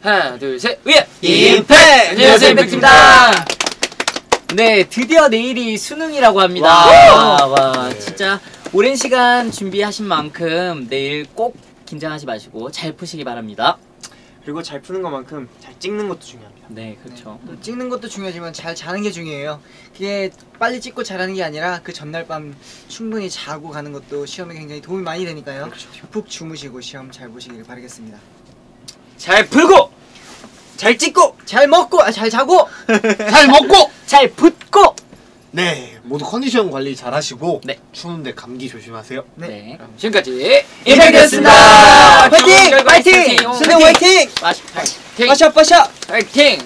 하나 둘셋. 위에 예! 임팩 안녕하세요 임팩트입니다. 네 드디어 내일이 수능이라고 합니다. 와, 와 네. 진짜 오랜 시간 준비하신 만큼 내일 꼭 긴장하지 마시고 잘 푸시기 바랍니다. 그리고 잘 푸는 것만큼 잘 찍는 것도 중요합니다. 네 그렇죠. 네. 찍는 것도 중요하지만 잘 자는 게 중요해요. 그게 빨리 찍고 자라는 게 아니라 그 전날 밤 충분히 자고 가는 것도 시험에 굉장히 도움이 많이 되니까요. 그렇죠. 푹 주무시고 시험 잘 보시길 바라겠습니다. 잘 풀고 잘 찍고 아, 잘 먹고 잘 자고 잘 먹고 잘 붙고 네 모두 컨디션 관리 잘 하시고 네. 추운데 감기 조심하세요 네, 네. 지금까지 임팩트였습니다 파이팅! 파이팅! 파이팅! 파이팅! 파이팅! 파이팅! 파이팅! 파이팅! 파이팅!